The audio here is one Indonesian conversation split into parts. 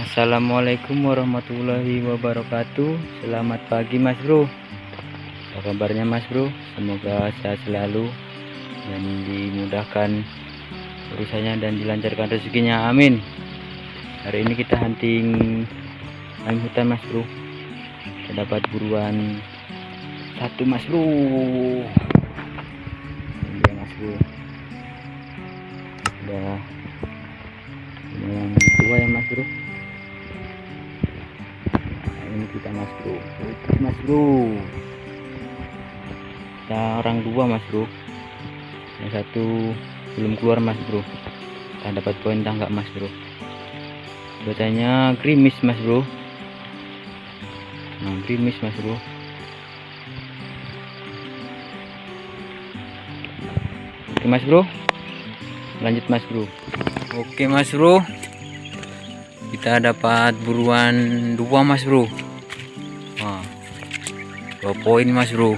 Assalamualaikum warahmatullahi wabarakatuh. Selamat pagi mas bro. Apa kabarnya mas bro? Semoga sehat selalu Dan dimudahkan urusannya dan dilancarkan rezekinya. Amin. Hari ini kita hunting ayam hutan mas bro. Kita dapat buruan Satu mas bro. Dia mas bro. Udah lumayan tua ya mas bro Nah, ini kita mas bro mas bro kita orang dua mas bro yang satu belum keluar mas bro kita dapat poin tangga mas bro Batanya grimis mas bro nah grimis mas bro oke mas bro lanjut mas bro oke mas bro kita dapat buruan dua mas bro dua poin mas bro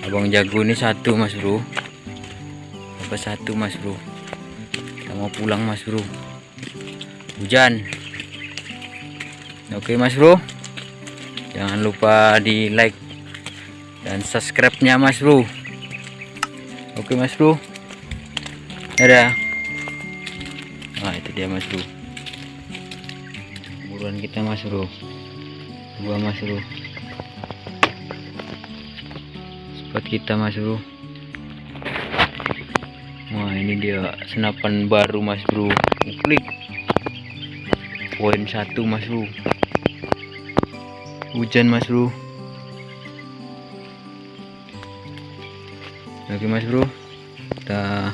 abang jago ini satu mas bro dapat satu mas bro kita mau pulang mas bro hujan oke mas bro jangan lupa di like dan subscribe nya mas bro oke mas bro dadah nah itu dia mas bro buruan kita mas bro dua mas bro spot kita mas bro. Wah ini dia senapan baru mas bro. Klik. Poin satu mas bro. Hujan mas bro. Oke mas bro. Kita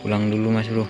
pulang dulu mas bro